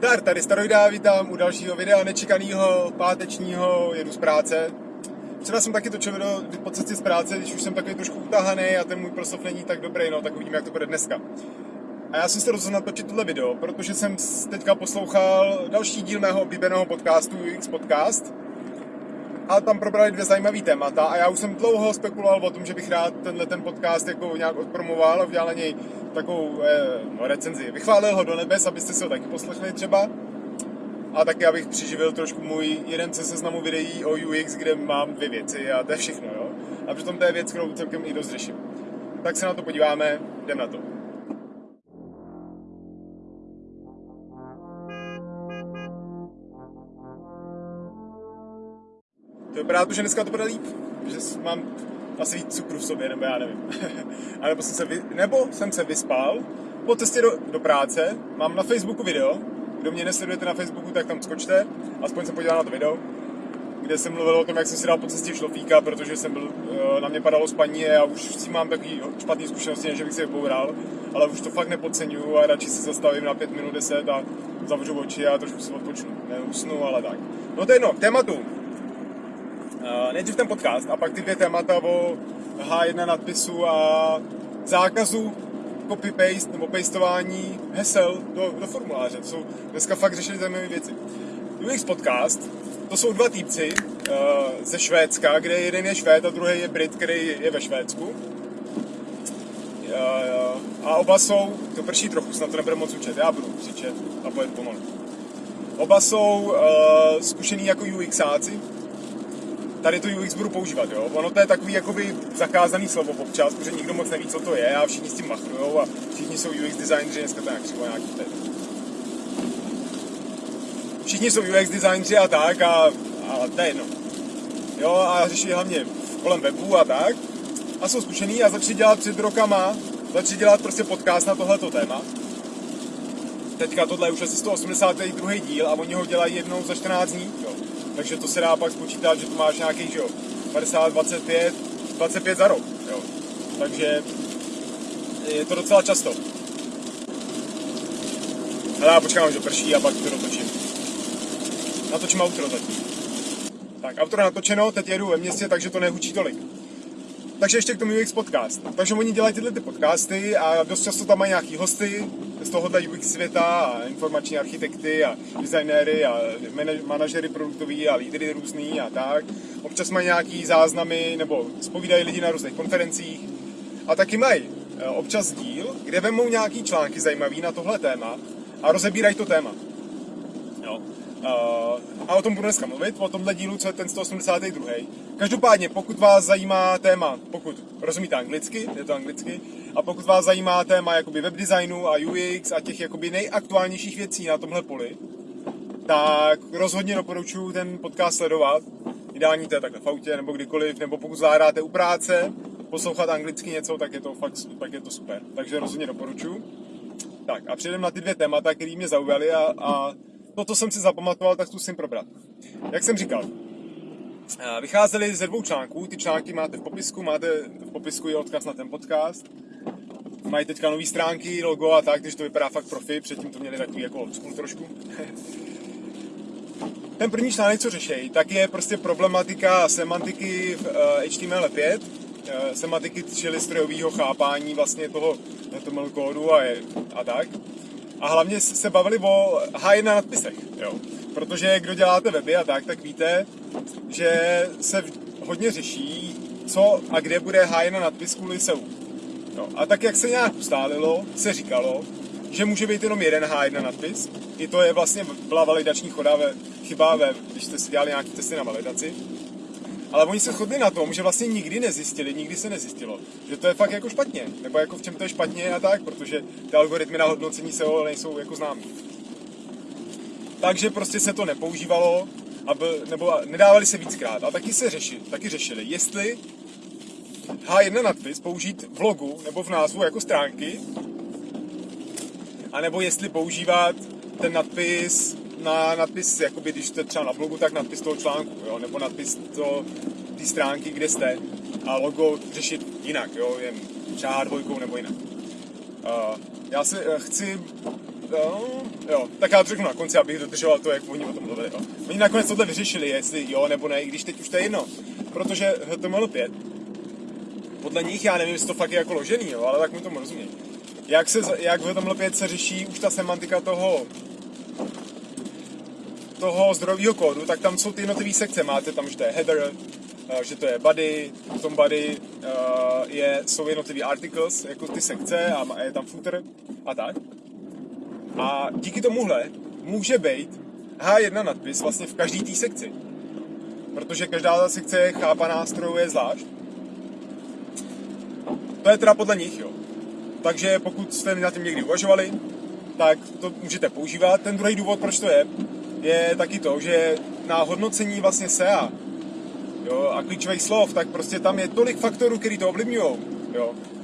Zdar, tady Staroida, vítám u dalšího videa nečekaného, pátečního, jedu z práce. Včera jsem taky točil video po cestě z práce, když už jsem takový trošku utahaný a ten můj proslov není tak dobrý, no tak uvidíme, jak to bude dneska. A já jsem se rozhodl natočit tohle video, protože jsem teďka poslouchal další díl mého oblíbeného podcastu UX Podcast. A tam probrali dvě zajímavé témata a já už jsem dlouho spekuloval o tom, že bych rád tenhle ten podcast jako nějak odpromoval a udělal na něj takovou eh, no, recenzi. Vychválil ho do nebes, abyste si ho taky poslechli třeba. A taky abych přiživil trošku můj jeden ze seznamu videí o UX, kde mám dvě věci a to je všechno, jo. A přitom to je věc, kterou celkem i dost řeším. Tak se na to podíváme, jdem na to. To vypadá to, že dneska to bude líp, že mám asi víc cukru v sobě, nebo já nevím. a nebo jsem se, vy, nebo jsem se vyspal po cestě do, do práce, mám na Facebooku video, kdo mě nesledujete na Facebooku, tak tam skočte, aspoň se podíval na to video, kde jsem mluvil o tom, jak jsem si dal po cestě šlofíka, protože jsem byl, eh, na mě padalo spaní a už s tím mám takový špatný zkušenosti, než bych si je pobral, ale už to fakt nepodceňuju a radši se zastavím na 5 minut 10 a zavřu oči a trošku si odpočnu. Neusnu, ale tak. No to je jedno, k tématu. Uh, nejdřív ten podcast a pak ty dvě témata o H1 nadpisu a zákazu copy-paste nebo pastování hesel do, do formuláře. To jsou dneska fakt řešili zajímavé věci. UX podcast, to jsou dva týpci uh, ze Švédska, kde jeden je Švéd a druhý je Brit, který je ve Švédsku. Uh, a oba jsou, to prší trochu, snad to nebude moc učit, já budu křičet a pojedu pomalu. Oba jsou uh, zkušený jako UXáci, tady to UX budu používat, jo. Ono to je takový jakoby zakázaný slovo občas, protože nikdo moc neví, co to je a všichni s tím machrujou a všichni jsou UX designeri, dneska to nějak nějaký teď. Všichni jsou UX designeri a tak, a, a to je jedno. Jo, a řeší hlavně kolem webu a tak. A jsou zkušený a začali dělat před rokama, začali dělat prostě podcast na tohleto téma. Teďka tohle je už asi 182. díl a oni ho dělají jednou za 14 dní, jo takže to se dá pak spočítat, že tu máš nějaký, jo, 50, 25, 25 za rok, jo. Takže je to docela často. Ale já počkám, že prší a pak to dotočím. Natočím outro zatím. Tak, outro natočeno, teď jedu ve městě, takže to nehučí tolik. Takže ještě k tomu UX podcast. Takže oni dělají tyhle ty podcasty a dost často tam mají nějaký hosty z tohohle UX světa a informační architekty a designéry a manažery produktoví a lídry různý a tak. Občas mají nějaký záznamy nebo spovídají lidi na různých konferencích a taky mají e, občas díl, kde vemou nějaký články zajímavý na tohle téma a rozebírají to téma. Jo. Uh, a o tom budu dneska mluvit, o tomhle dílu, co je ten 182. Každopádně, pokud vás zajímá téma, pokud rozumíte anglicky, je to anglicky, a pokud vás zajímá téma jakoby webdesignu a UX a těch jakoby nejaktuálnějších věcí na tomhle poli, tak rozhodně doporučuji ten podcast sledovat. Ideální to je takhle v autě nebo kdykoliv, nebo pokud zvládáte u práce, poslouchat anglicky něco, tak je to fakt tak je to super. Takže rozhodně doporučuji. Tak a přejdeme na ty dvě témata, které mě zaujaly a, a to, co jsem si zapamatoval, tak zkusím probrat. Jak jsem říkal, eh, vycházely ze dvou článků, ty články máte v popisku, máte v popisku i odkaz na ten podcast. Mají teďka nové stránky, logo a tak, takže to vypadá fakt profi, předtím to měli takový jako old trošku. ten první článek, co řeší, tak je prostě problematika semantiky v HTML5, eh, eh, semantiky, čili strojového chápání vlastně toho HTML kódu a, je, a tak. A hlavně se bavili o H1 nadpisech, jo. Protože kdo děláte weby a tak, tak víte, že se hodně řeší, co a kde bude H1 nadpis kvůli SEO. No, a tak, jak se nějak ustálilo, se říkalo, že může být jenom jeden H1 nadpis. I to je vlastně byla validační choda ve, chyba, ve, když jste si dělali nějaké testy na validaci. Ale oni se shodli na tom, že vlastně nikdy nezjistili, nikdy se nezjistilo, že to je fakt jako špatně, nebo jako v čem to je špatně a tak, protože ty algoritmy na hodnocení SEO nejsou jako známý. Takže prostě se to nepoužívalo, aby, nebo nedávali se víckrát. A taky se řeši, taky řešili, jestli H1 nadpis použít v logu nebo v názvu jako stránky, anebo jestli používat ten nadpis na nadpis, jakoby když jste třeba na blogu, tak nadpis toho článku, jo, nebo nadpis to, té stránky, kde jste a logo řešit jinak, jo, jen třeba dvojkou nebo jinak. Uh, já se uh, chci jo, jo, tak já to řeknu na konci, abych dodržoval to, jak oni o tom mluvili. Jo. Oni nakonec tohle vyřešili, jestli jo nebo ne, i když teď už to je jedno. Protože HTML5, podle nich, já nevím, jestli to fakt je jako ložený, jo, ale tak mu tomu rozumím. Jak, se, jak v HTML5 se řeší už ta semantika toho toho zdrojového kódu, tak tam jsou ty jednotlivé sekce. Máte tam, že to je header, eh, že to je body, v tom body uh, je, jsou jednotlivé articles, jako ty sekce a je tam footer a tak. A díky tomuhle může být H1 nadpis vlastně v každé té sekci. Protože každá ta sekce je chápaná strojově zvlášť. To je teda podle nich, jo. Takže pokud jste na tím někdy uvažovali, tak to můžete používat. Ten druhý důvod, proč to je, je taky to, že na hodnocení vlastně SEA jo, a klíčových slov, tak prostě tam je tolik faktorů, který to ovlivňují.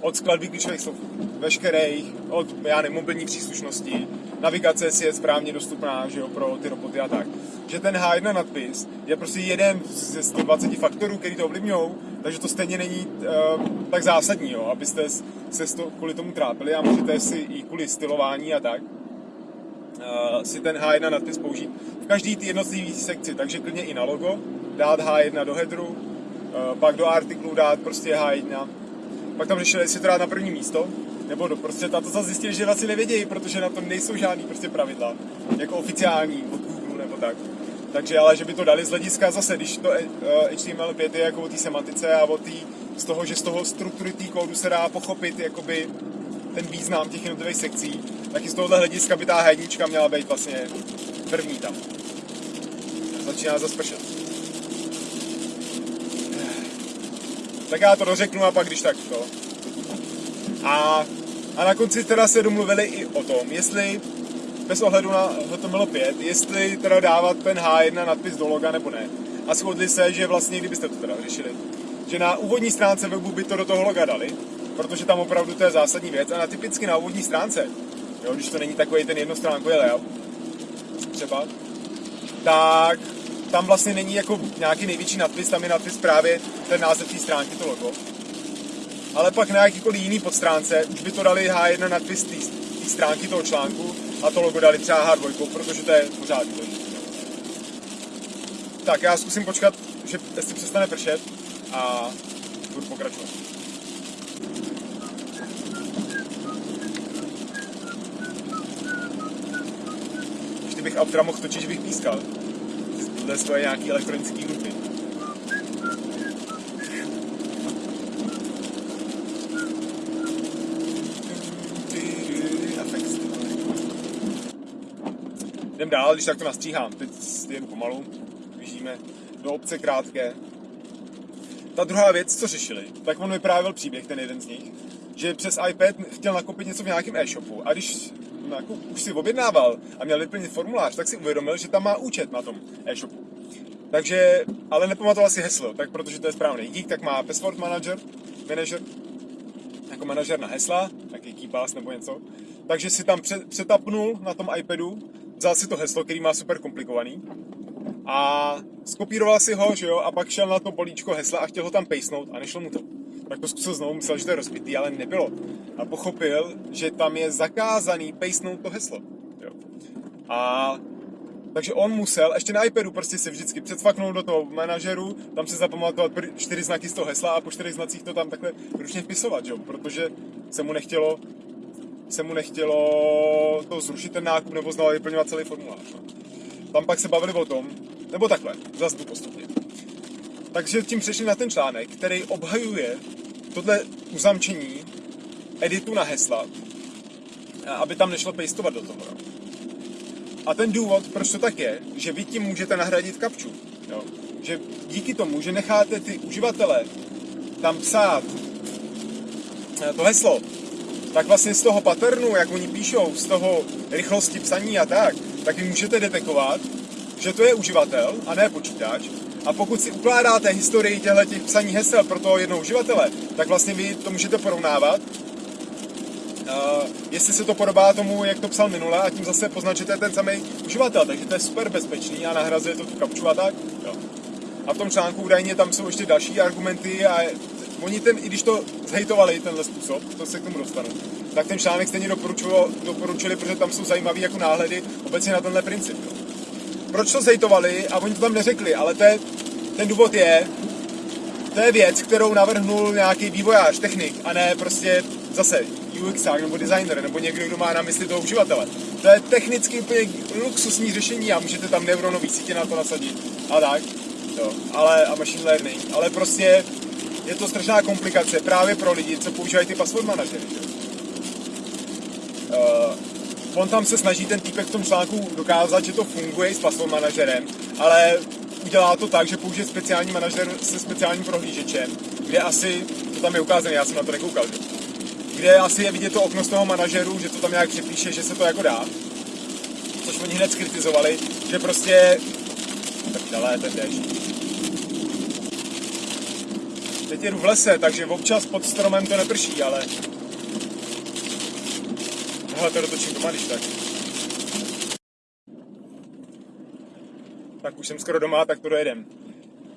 Od skladby klíčových slov veškerých, od já nevím, mobilní příslušnosti, navigace si je správně dostupná že jo, pro ty roboty a tak. Že ten H1 nadpis je prostě jeden ze 120 faktorů, který to ovlivňují, takže to stejně není uh, tak zásadní, jo, abyste se to, kvůli tomu trápili a můžete si i kvůli stylování a tak si ten H1 nadpis použít v každý ty jednotlivé sekci, takže klidně i na logo, dát H1 do headeru, uh, pak do artiklu dát prostě H1, pak tam řešili, jestli to dát na první místo, nebo do prostě to zase zjistili, že vlastně nevědějí, protože na to nejsou žádný prostě pravidla, jako oficiální od Google nebo tak. Takže ale, že by to dali z hlediska zase, když to uh, HTML5 je jako o té semantice a o tý, z toho, že z toho struktury té kódu se dá pochopit jakoby ten význam těch jednotlivých sekcí, tak i z tohohle hlediska by ta hednička měla být vlastně první tam. Začíná zase pršet. Tak já to dořeknu a pak když tak to. A, a na konci teda se domluvili i o tom, jestli bez ohledu na HTML5, jestli teda dávat ten H1 nadpis do loga nebo ne. A shodli se, že vlastně, kdybyste to teda řešili, že na úvodní stránce webu by to do toho loga dali, protože tam opravdu to je zásadní věc a na typicky na úvodní stránce, jo, když to není takový ten jednostránkový layout, třeba, tak tam vlastně není jako nějaký největší nadpis, tam je nadpis právě ten název té stránky, to logo. Ale pak na jakýkoliv jiný podstránce už by to dali H1 nadpis té stránky toho článku a to logo dali třeba H2, protože to je pořád důležité. Tak já zkusím počkat, že jestli přestane pršet a budu pokračovat. Bych autora mohl točit, že bych pískal. Tohle jsou nějaký elektronický hudby. Jdem dál, když tak to nastříhám. Teď jen pomalu, běžíme do obce krátké. Ta druhá věc, co řešili, tak on vyprávěl příběh, ten jeden z nich, že přes iPad chtěl nakupit něco v nějakém e-shopu a když no, jako už si objednával a měl vyplnit formulář, tak si uvědomil, že tam má účet na tom e-shopu. Takže, ale nepamatoval si heslo, tak protože to je správný geek, tak má password manager, manager, jako manažer na hesla, taky KeyPass nebo něco. Takže si tam přetapnul na tom iPadu, vzal si to heslo, který má super komplikovaný a skopíroval si ho, že jo, a pak šel na to políčko hesla a chtěl ho tam pejsnout a nešlo mu to tak to zkusil znovu, myslel, že to je rozbitý, ale nebylo. A pochopil, že tam je zakázaný pejsnout to heslo. Jo. A takže on musel, ještě na iPadu prostě se vždycky předfaknout do toho manažeru, tam se zapamatovat čtyři znaky z toho hesla a po čtyřech znacích to tam takhle ručně vpisovat, jo? protože se mu nechtělo se mu nechtělo to zrušit ten nákup nebo znovu vyplňovat celý formulář. No. Tam pak se bavili o tom, nebo takhle, zase postupně. Takže tím přešli na ten článek, který obhajuje tohle uzamčení editu na hesla, aby tam nešlo pastovat do toho. Jo. A ten důvod, proč to tak je, že vy tím můžete nahradit kapču. Jo. Že díky tomu, že necháte ty uživatele tam psát eh, to heslo, tak vlastně z toho patternu, jak oni píšou, z toho rychlosti psaní a tak, tak vy můžete detekovat, že to je uživatel a ne počítač a pokud si ukládáte historii těchto těch psaní hesel pro toho jednoho uživatele, tak vlastně vy to můžete porovnávat, uh, jestli se to podobá tomu, jak to psal minule a tím zase poznačíte ten samý uživatel, takže to je super bezpečný a nahrazuje to tu kapču a tak. Jo. A v tom článku údajně tam jsou ještě další argumenty a oni ten, i když to zhejtovali, tenhle způsob, to se k tomu dostanu, tak ten článek stejně doporučili, protože tam jsou zajímavý jako náhledy obecně na tenhle princip. Jo. Proč to zejtovali a oni to tam neřekli, ale to je, ten důvod je, to je věc, kterou navrhnul nějaký vývojář, technik, a ne prostě zase UX nebo designer, nebo někdo, kdo má na mysli toho uživatele. To je technicky úplně luxusní řešení a můžete tam neuronový sítě na to nasadit a tak. Jo, ale, a machine learning. Ale prostě je to strašná komplikace právě pro lidi, co používají ty password manažery. Uh, on tam se snaží ten týpek v tom článku dokázat, že to funguje s password manažerem, ale udělá to tak, že použije speciální manažer se speciálním prohlížečem, kde asi, to tam je ukázané, já jsem na to nekoukal, že? kde asi je vidět to okno z toho manažeru, že to tam nějak přepíše, že se to jako dá. Což oni hned skritizovali, že prostě... Tak dále ten déšť. Teď jedu v lese, takže občas pod stromem to neprší, ale... Tohle to dotočím doma, když tak. Tak už jsem skoro doma, tak to dojedem.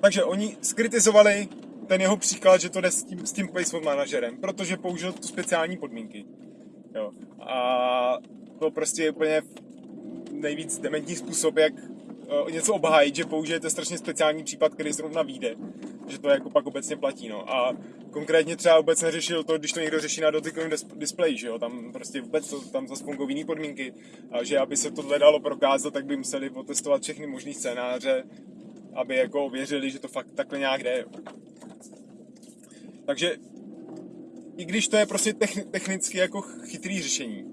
Takže oni skritizovali ten jeho příklad, že to jde s tím, s tím placement manažerem, protože použil tu speciální podmínky. Jo. A to prostě je úplně nejvíc dementní způsob, jak uh, něco obhájit, že použijete strašně speciální případ, který zrovna vyjde. Že to jako pak obecně platí. No. A konkrétně třeba vůbec neřešil to, když to někdo řeší na dotykovém displeji, že jo, tam prostě vůbec to, tam zase fungují jiný podmínky. A že aby se tohle dalo prokázat, tak by museli otestovat všechny možné scénáře, aby jako věřili, že to fakt takhle nějak jde. Takže i když to je prostě technicky jako chytrý řešení,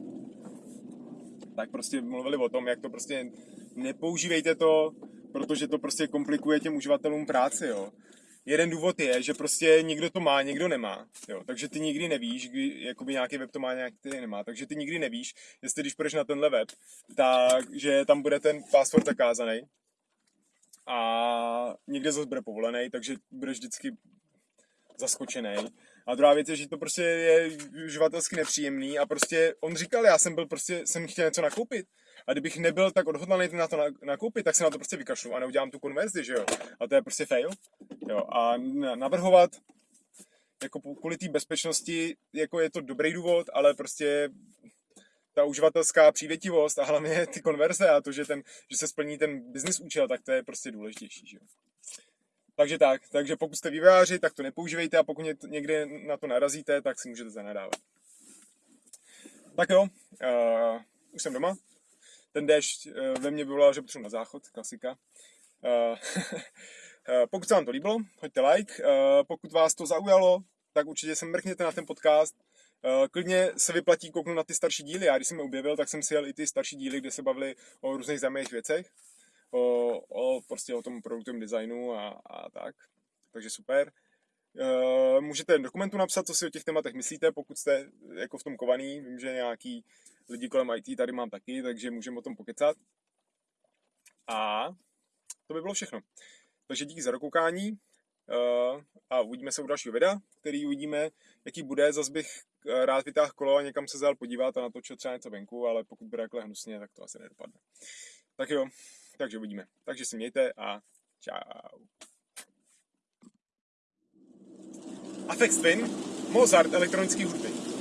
tak prostě mluvili o tom, jak to prostě nepoužívejte to, protože to prostě komplikuje těm uživatelům práci, jo. Jeden důvod je, že prostě někdo to má, někdo nemá, jo. Takže ty nikdy nevíš, kdy, jakoby nějaký web to má, nějaký nemá. Takže ty nikdy nevíš, jestli když půjdeš na tenhle web, tak, že tam bude ten password zakázaný a někde zase bude povolený, takže budeš vždycky zaskočený. A druhá věc je, že to prostě je uživatelsky nepříjemný a prostě on říkal, já jsem byl prostě, jsem chtěl něco nakoupit. A kdybych nebyl tak odhodlaný na to nakoupit, tak se na to prostě vykašlu a neudělám tu konverzi, že jo. A to je prostě fail. Jo. A navrhovat jako kvůli té bezpečnosti, jako je to dobrý důvod, ale prostě ta uživatelská přívětivost a hlavně ty konverze a to, že, ten, že se splní ten business účel, tak to je prostě důležitější. Že jo. Takže tak, takže pokud jste vývojáři, tak to nepoužívejte a pokud někde na to narazíte, tak si můžete zanadávat. Tak jo, uh, už jsem doma. Ten déšť uh, ve mně vyvolal, že potřebuji na záchod, klasika. Uh, pokud se vám to líbilo, hoďte like. Uh, pokud vás to zaujalo, tak určitě se mrkněte na ten podcast. Uh, klidně se vyplatí kouknout na ty starší díly. Já když jsem je objevil, tak jsem si jel i ty starší díly, kde se bavili o různých zajímavých věcech o, o, prostě o tom produktovém designu a, a tak. Takže super. E, můžete dokumentu napsat, co si o těch tématech myslíte, pokud jste jako v tom kovaný. Vím, že nějaký lidi kolem IT tady mám taky, takže můžeme o tom pokecat. A to by bylo všechno. Takže díky za dokoukání uh, a uvidíme se u dalšího videa, který uvidíme, jaký bude. Zase bych e, rád vytáhl kolo a někam se zal podívat a natočil třeba něco venku, ale pokud bude takhle hnusně, tak to asi nedopadne. Tak jo, takže uvidíme. Takže si mějte a čau. Afex Twin, Mozart elektronický hudby.